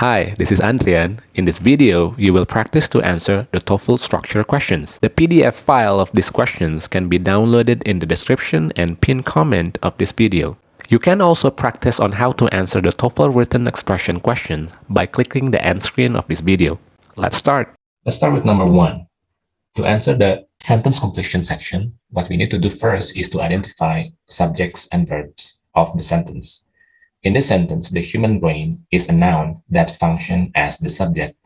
Hi, this is Andrian. In this video, you will practice to answer the TOEFL structure questions. The PDF file of these questions can be downloaded in the description and pinned comment of this video. You can also practice on how to answer the TOEFL written expression question by clicking the end screen of this video. Let's start. Let's start with number one. To answer the sentence completion section, what we need to do first is to identify subjects and verbs of the sentence. In this sentence, the human brain is a noun that functions as the subject.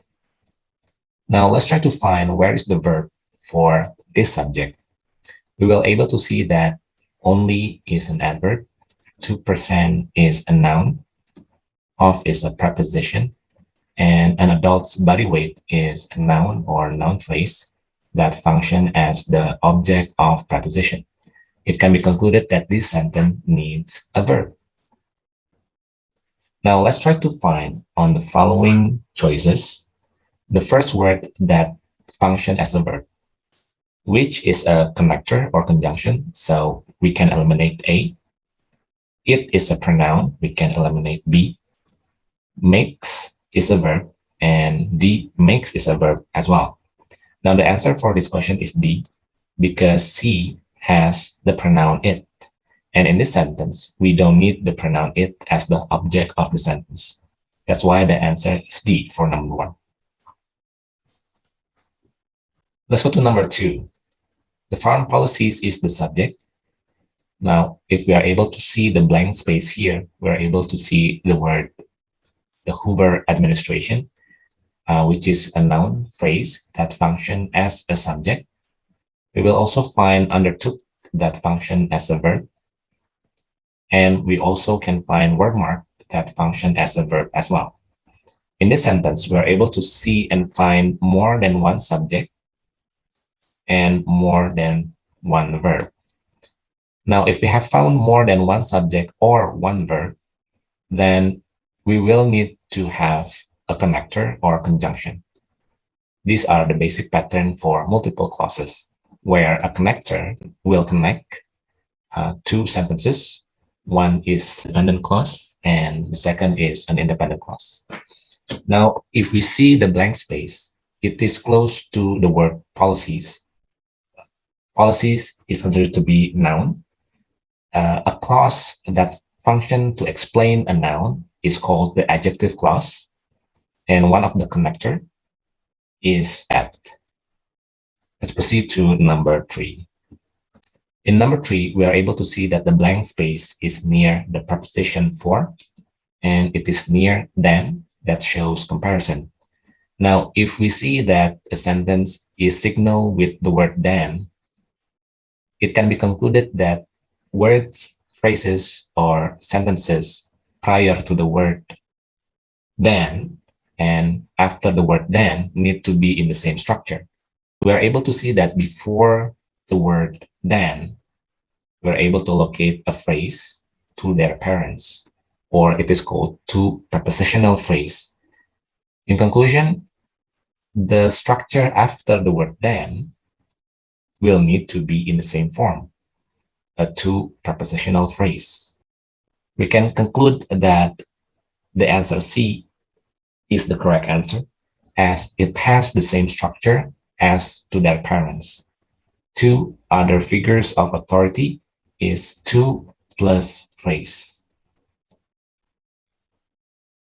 Now let's try to find where is the verb for this subject. We will able to see that only is an adverb, 2% is a noun, of is a preposition, and an adult's body weight is a noun or noun phrase that function as the object of preposition. It can be concluded that this sentence needs a verb. Now let's try to find on the following choices the first word that function as a verb, which is a connector or conjunction. So we can eliminate A. It is a pronoun. We can eliminate B. Makes is a verb and D makes is a verb as well. Now the answer for this question is D because C has the pronoun it. And in this sentence, we don't need the pronoun it as the object of the sentence. That's why the answer is D for number one. Let's go to number two. The foreign policies is the subject. Now, if we are able to see the blank space here, we're able to see the word, the Hoover administration, uh, which is a noun phrase that function as a subject. We will also find undertook that function as a verb and we also can find word mark that function as a verb as well. In this sentence, we are able to see and find more than one subject and more than one verb. Now, if we have found more than one subject or one verb, then we will need to have a connector or conjunction. These are the basic pattern for multiple clauses, where a connector will connect uh, two sentences one is dependent clause and the second is an independent clause. Now, if we see the blank space, it is close to the word policies. Policies is considered to be noun. Uh, a clause that function to explain a noun is called the adjective clause. And one of the connector is at. Let's proceed to number three. In number three, we are able to see that the blank space is near the preposition for, and it is near than that shows comparison. Now, if we see that a sentence is signal with the word than, it can be concluded that words, phrases, or sentences prior to the word than and after the word then need to be in the same structure. We are able to see that before the word than, we're able to locate a phrase to their parents, or it is called to prepositional phrase. In conclusion, the structure after the word than will need to be in the same form, a to prepositional phrase. We can conclude that the answer C is the correct answer as it has the same structure as to their parents. Two other figures of authority is to plus phrase.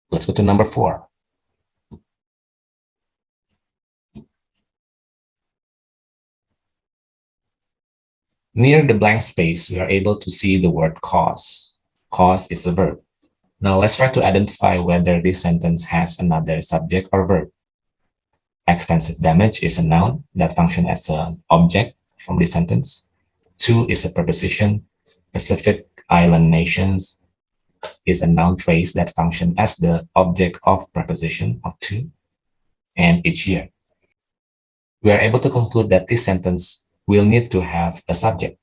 Let's go to number four. Near the blank space, we are able to see the word cause. Cause is a verb. Now let's try to identify whether this sentence has another subject or verb. Extensive damage is a noun that functions as an object from this sentence. Two is a preposition. Pacific Island nations is a noun phrase that function as the object of preposition of to and each year. We are able to conclude that this sentence will need to have a subject.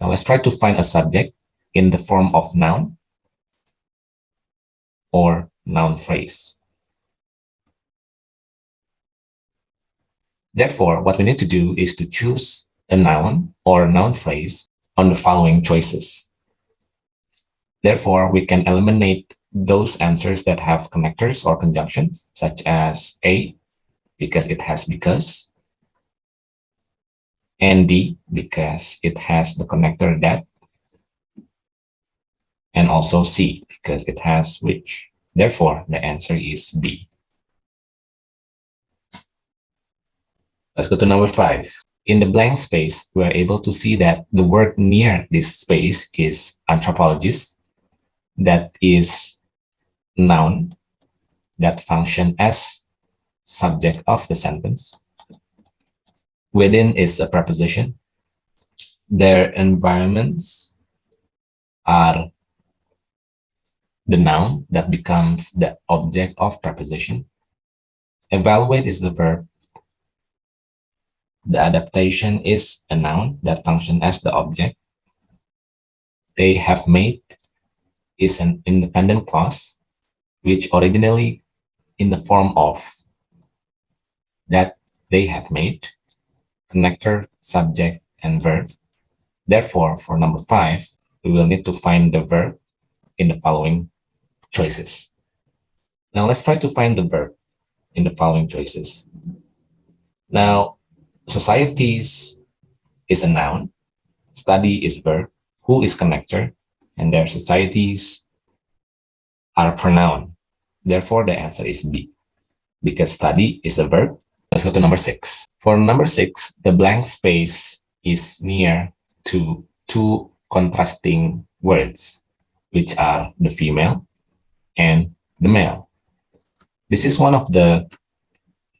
Now let's try to find a subject in the form of noun or noun phrase. Therefore, what we need to do is to choose a noun or noun phrase on the following choices. Therefore, we can eliminate those answers that have connectors or conjunctions, such as A, because it has because, and D, because it has the connector that, and also C, because it has which. Therefore, the answer is B. Let's go to number five. In the blank space, we are able to see that the word near this space is anthropologist, that is noun that function as subject of the sentence. Within is a preposition. Their environments are the noun that becomes the object of preposition. Evaluate is the verb. The adaptation is a noun that function as the object. They have made is an independent clause which originally in the form of that they have made, connector, subject, and verb. Therefore, for number five, we will need to find the verb in the following choices. Now let's try to find the verb in the following choices. Now, societies is a noun, study is verb, who is connector, and their societies are pronoun. Therefore, the answer is B, because study is a verb. Let's go to number six. For number six, the blank space is near to two contrasting words, which are the female and the male. This is one of the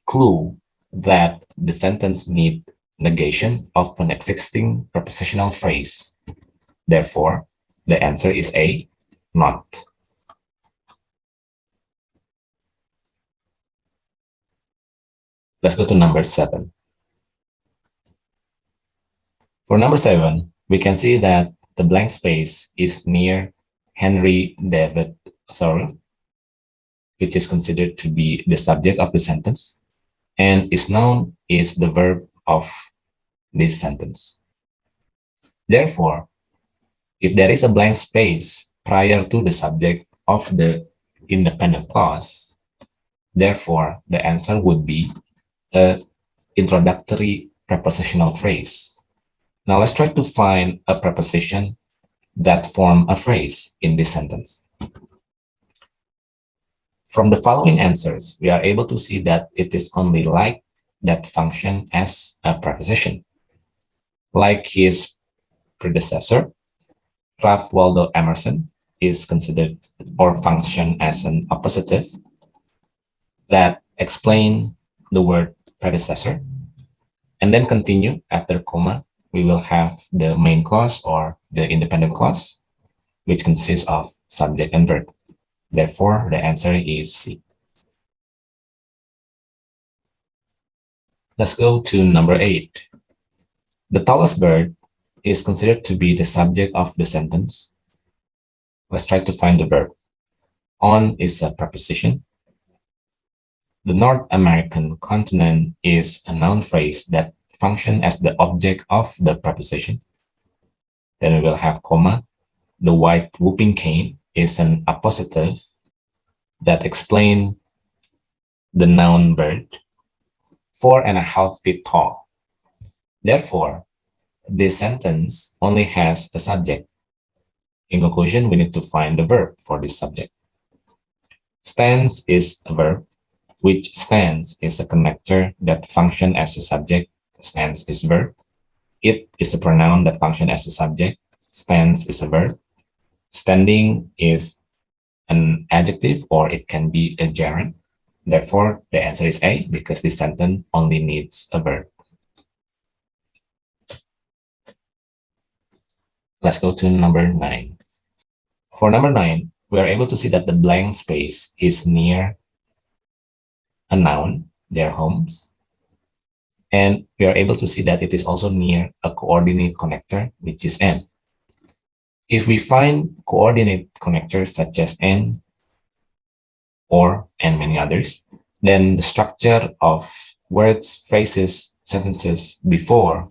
clue that the sentence need negation of an existing prepositional phrase. Therefore, the answer is A, not. Let's go to number seven. For number seven, we can see that the blank space is near Henry David Thoreau, which is considered to be the subject of the sentence, and is known is the verb of this sentence. Therefore, if there is a blank space prior to the subject of the independent clause, therefore the answer would be a introductory prepositional phrase. Now let's try to find a preposition that form a phrase in this sentence. From the following answers, we are able to see that it is only like that function as a preposition. Like his predecessor, Ralph Waldo Emerson is considered or function as an appositive that explain the word predecessor and then continue after comma we will have the main clause or the independent clause which consists of subject and verb therefore the answer is c let's go to number eight the tallest bird is considered to be the subject of the sentence. Let's try to find the verb. On is a preposition. The North American continent is a noun phrase that function as the object of the preposition. Then we will have comma. The white whooping crane is an appositive that explain the noun bird. Four and a half feet tall. Therefore, this sentence only has a subject. In conclusion, we need to find the verb for this subject. Stands is a verb, which stands is a connector that function as a subject. Stands is verb. It is a pronoun that function as a subject. Stands is a verb. Standing is an adjective or it can be a gerund. Therefore, the answer is A because this sentence only needs a verb. Let's go to number nine. For number nine, we are able to see that the blank space is near a noun, their homes. And we are able to see that it is also near a coordinate connector, which is N. If we find coordinate connectors such as N or and many others, then the structure of words, phrases, sentences before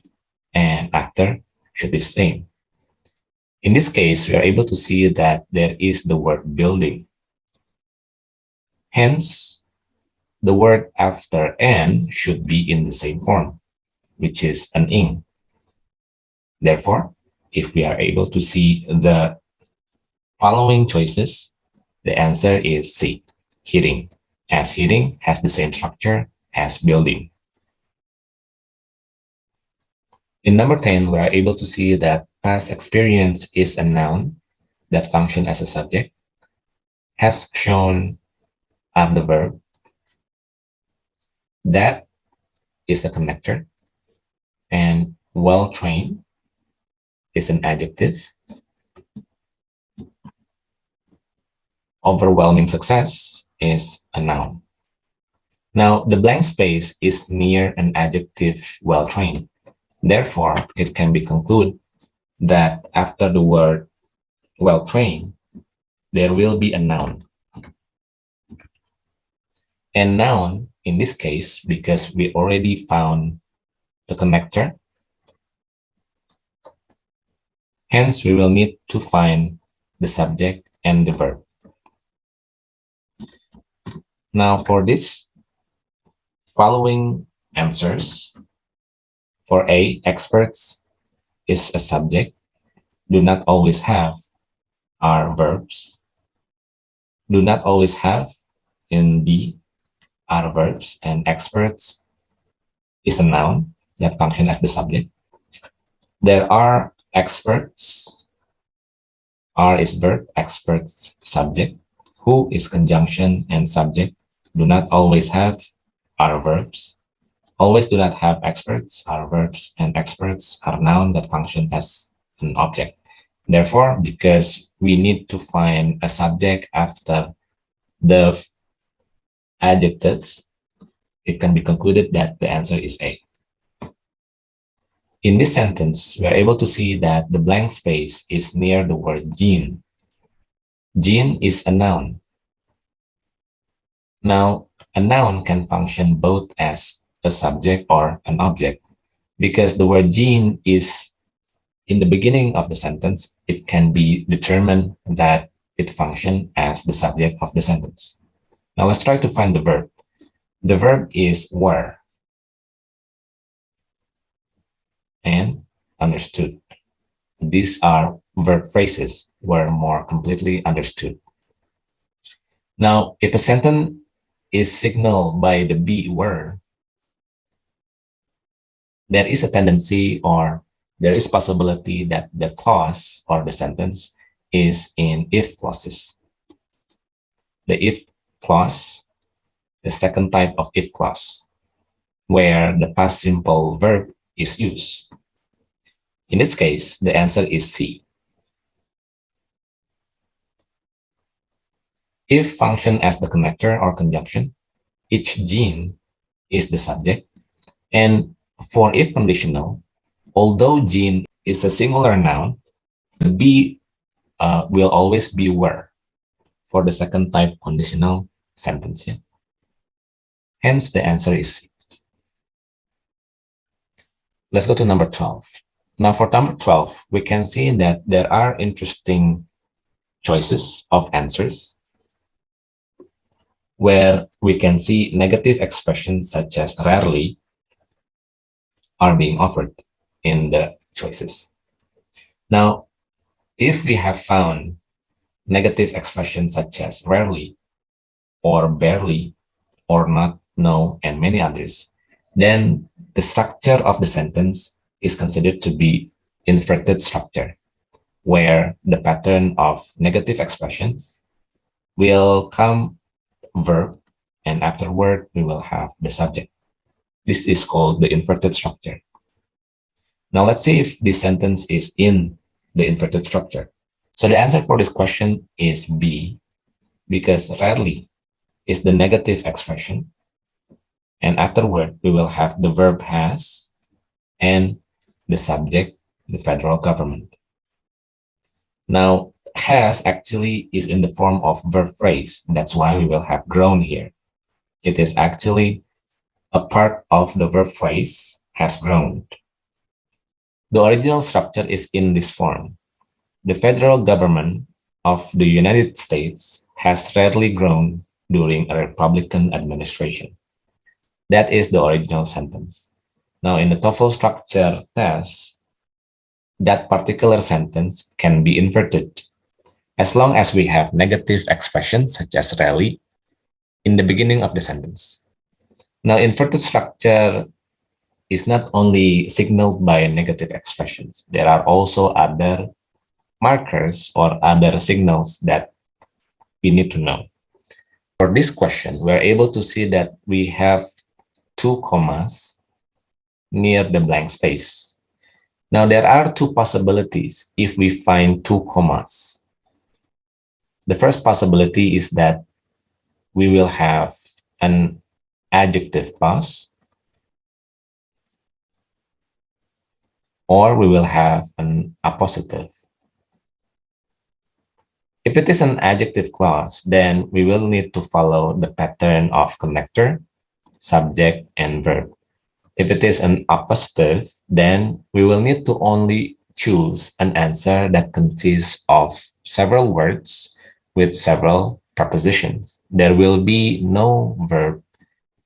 and after should be the same. In this case, we are able to see that there is the word building Hence, the word after an should be in the same form, which is an ing. Therefore, if we are able to see the following choices, the answer is C, heating, as heating has the same structure as building. In number 10, we are able to see that past experience is a noun that function as a subject, has shown are the verb, that is a connector, and well-trained is an adjective. Overwhelming success is a noun. Now, the blank space is near an adjective well-trained. Therefore, it can be concluded that after the word well-trained, there will be a noun. And noun, in this case, because we already found the connector, hence we will need to find the subject and the verb. Now for this, following answers, for A, experts is a subject, do not always have are verbs, do not always have in B are verbs and experts is a noun that function as the subject. There are experts, are is verb, experts subject, who is conjunction and subject, do not always have are verbs, always do not have experts. Are verbs, and experts are noun that function as an object. Therefore, because we need to find a subject after the adjective, it can be concluded that the answer is A. In this sentence, we are able to see that the blank space is near the word gene. Gene is a noun. Now, a noun can function both as a subject or an object. Because the word gene is in the beginning of the sentence, it can be determined that it functions as the subject of the sentence. Now let's try to find the verb. The verb is were and understood. These are verb phrases were more completely understood. Now, if a sentence is signaled by the be word, there is a tendency or there is possibility that the clause or the sentence is in if clauses. The if clause, the second type of if clause, where the past simple verb is used. In this case, the answer is C. If function as the connector or conjunction, each gene is the subject. And for if conditional, although gene is a singular noun, the be uh, will always be where for the second type conditional sentence. Yeah? Hence, the answer is C. Let's go to number 12. Now for number 12, we can see that there are interesting choices of answers where we can see negative expressions such as rarely are being offered in the choices. Now, if we have found negative expressions such as rarely or barely or not, no, and many others, then the structure of the sentence is considered to be inverted structure, where the pattern of negative expressions will come verb and afterward we will have the subject. This is called the inverted structure. Now let's see if this sentence is in the inverted structure. So the answer for this question is B, because rarely is the negative expression. And afterward, we will have the verb has and the subject, the federal government. Now, has actually is in the form of verb phrase. That's why we will have grown here. It is actually a part of the verb phrase has grown. The original structure is in this form. The federal government of the United States has rarely grown during a Republican administration. That is the original sentence. Now, in the TOEFL structure test, that particular sentence can be inverted as long as we have negative expressions such as really in the beginning of the sentence. Now, inverted structure is not only signaled by negative expressions. There are also other markers or other signals that we need to know. For this question, we're able to see that we have two commas near the blank space. Now, there are two possibilities if we find two commas. The first possibility is that we will have an adjective clause or we will have an appositive. If it is an adjective clause, then we will need to follow the pattern of connector, subject, and verb. If it is an appositive, then we will need to only choose an answer that consists of several words with several prepositions. There will be no verb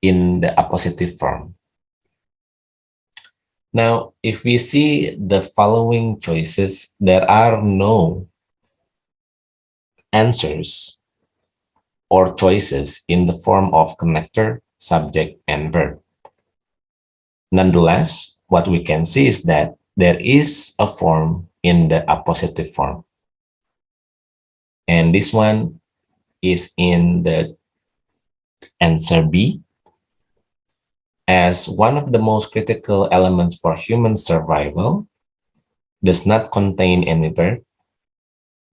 in the appositive form. Now, if we see the following choices, there are no answers or choices in the form of connector, subject, and verb. Nonetheless, what we can see is that there is a form in the appositive form. And this one is in the answer B as one of the most critical elements for human survival does not contain any verb.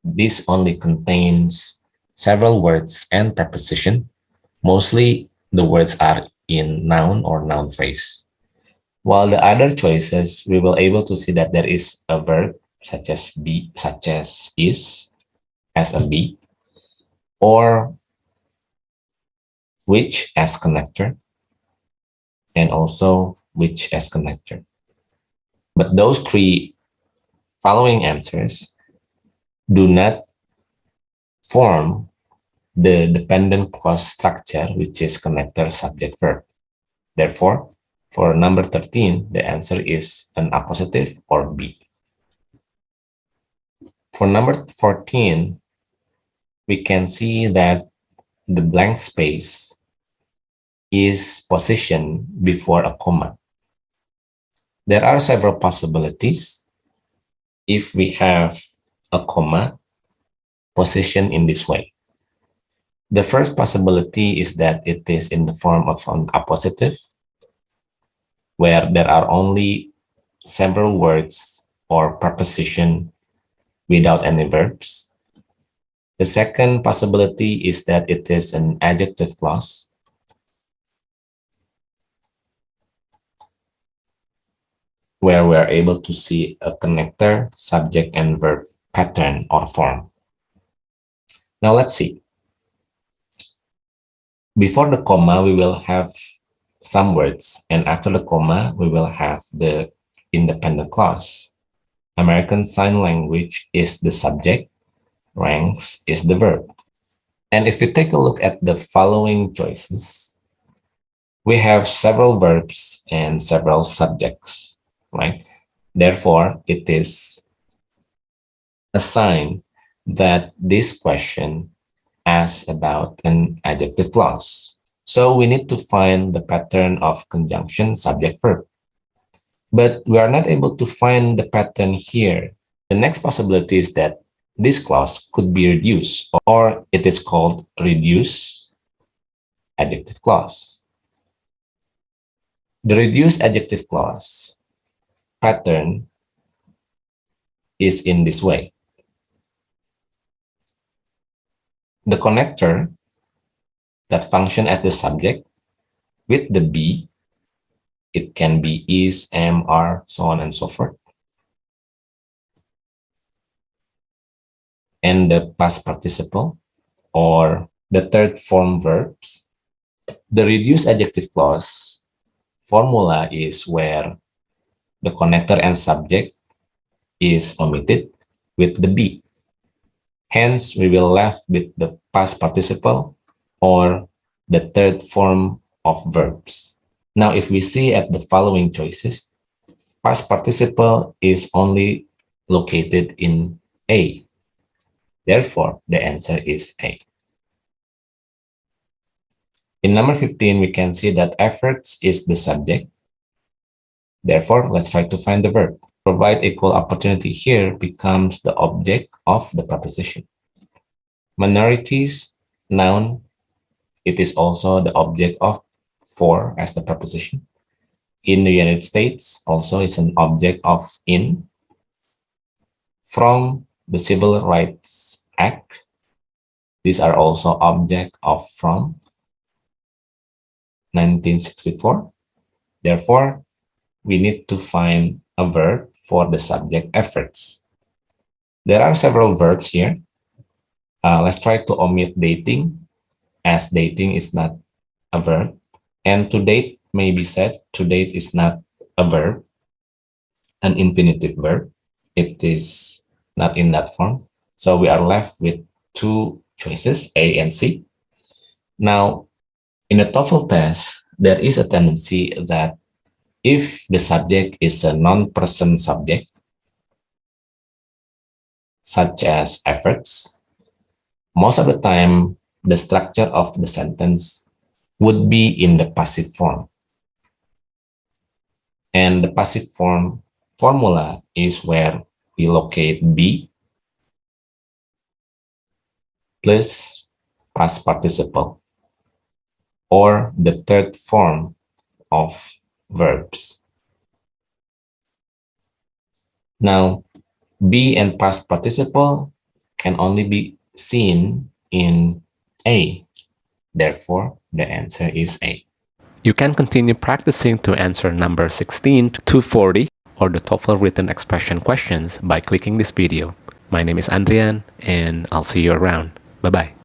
This only contains several words and preposition. Mostly the words are in noun or noun phrase. While the other choices, we will able to see that there is a verb such as be, such as is, as a be, or which as connector, and also which as connector. But those three following answers do not form the dependent clause structure, which is connector subject verb. Therefore, for number 13, the answer is an appositive or B. For number 14, we can see that the blank space is positioned before a comma. There are several possibilities if we have a comma positioned in this way. The first possibility is that it is in the form of an appositive, where there are only several words or preposition without any verbs. The second possibility is that it is an adjective clause, where we're able to see a connector, subject, and verb pattern or form. Now let's see. Before the comma, we will have some words, and after the comma, we will have the independent clause. American Sign Language is the subject, ranks is the verb. And if we take a look at the following choices, we have several verbs and several subjects right? Therefore, it is a sign that this question asks about an adjective clause. So we need to find the pattern of conjunction subject verb. But we are not able to find the pattern here. The next possibility is that this clause could be reduced or it is called reduced adjective clause. The reduced adjective clause pattern is in this way. The connector that function as the subject with the be, it can be is, am, are, so on and so forth. And the past participle or the third form verbs. The reduced adjective clause formula is where the connector and subject is omitted with the be. Hence, we will left with the past participle or the third form of verbs. Now, if we see at the following choices, past participle is only located in A. Therefore, the answer is A. In number 15, we can see that efforts is the subject. Therefore, let's try to find the verb. Provide equal opportunity here becomes the object of the preposition. Minorities, noun, it is also the object of for as the preposition. In the United States, also is an object of in. From the Civil Rights Act, these are also object of from 1964. Therefore, we need to find a verb for the subject efforts. There are several verbs here. Uh, let's try to omit dating as dating is not a verb. And to date may be said to date is not a verb, an infinitive verb. It is not in that form. So we are left with two choices, A and C. Now, in a TOEFL test, there is a tendency that if the subject is a non-person subject, such as efforts, most of the time, the structure of the sentence would be in the passive form. And the passive form formula is where we locate be plus past participle or the third form of verbs. Now, be and past participle can only be seen in A. Therefore, the answer is A. You can continue practicing to answer number 16 to 40 or the TOEFL written expression questions by clicking this video. My name is Andrian and I'll see you around. Bye-bye.